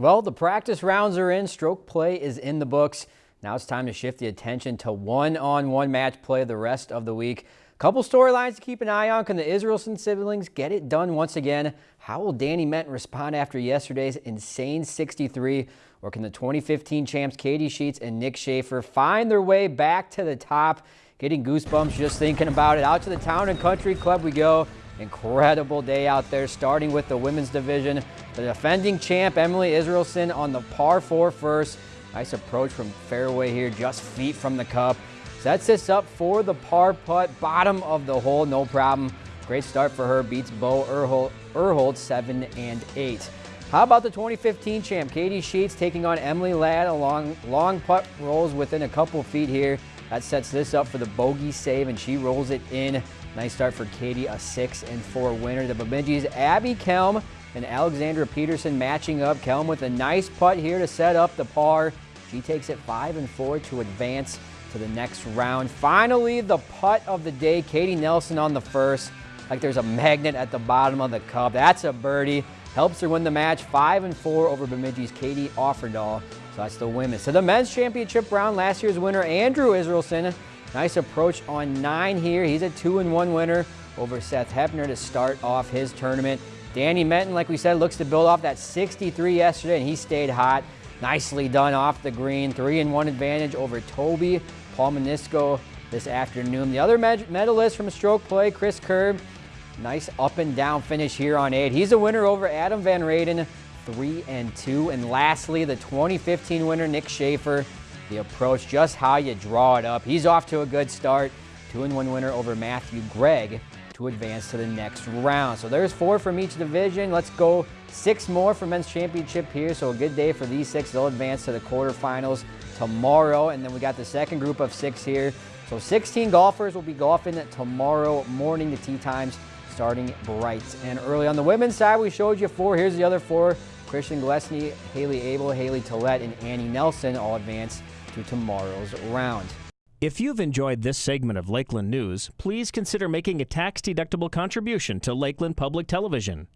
Well, the practice rounds are in. Stroke play is in the books. Now it's time to shift the attention to one-on-one -on -one match play the rest of the week. Couple storylines to keep an eye on. Can the Israelson siblings get it done once again? How will Danny Menton respond after yesterday's insane 63? Or can the 2015 champs Katie Sheets and Nick Schaefer find their way back to the top? Getting goosebumps just thinking about it. Out to the Town and Country Club we go. Incredible day out there, starting with the women's division. The defending champ, Emily Israelson, on the par four first. Nice approach from fairway here, just feet from the cup. Sets this up for the par putt, bottom of the hole, no problem. Great start for her, beats Bo Erhold, 7 and 8. How about the 2015 champ, Katie Sheets taking on Emily Ladd along long putt rolls within a couple feet here. That sets this up for the bogey save, and she rolls it in. Nice start for Katie, a 6 and 4 winner. The Bemidji's Abby Kelm and Alexandra Peterson matching up. Kelm with a nice putt here to set up the par. She takes it 5 and 4 to advance to the next round. Finally, the putt of the day. Katie Nelson on the first. Like there's a magnet at the bottom of the cup. That's a birdie. Helps her win the match 5 and 4 over Bemidji's Katie Offerdahl. So that's the women. So the men's championship round, last year's winner, Andrew Israelson. Nice approach on nine here. He's a two and one winner over Seth Hepner to start off his tournament. Danny Menton, like we said, looks to build off that 63 yesterday, and he stayed hot. Nicely done off the green. Three and one advantage over Toby Palmanisco this afternoon. The other medalist from stroke play, Chris Kerb. Nice up and down finish here on eight. He's a winner over Adam Van Raden, three and two. And lastly, the 2015 winner, Nick Schaefer. The approach, just how you draw it up. He's off to a good start. Two and one winner over Matthew Gregg to advance to the next round. So there's four from each division. Let's go six more for men's championship here. So a good day for these six. They'll advance to the quarterfinals tomorrow. And then we got the second group of six here. So 16 golfers will be golfing tomorrow morning. The tee times starting bright and early. On the women's side, we showed you four. Here's the other four. Christian Glesney, Haley Abel, Haley Tillett, and Annie Nelson all advance to tomorrow's round. If you've enjoyed this segment of Lakeland News, please consider making a tax-deductible contribution to Lakeland Public Television.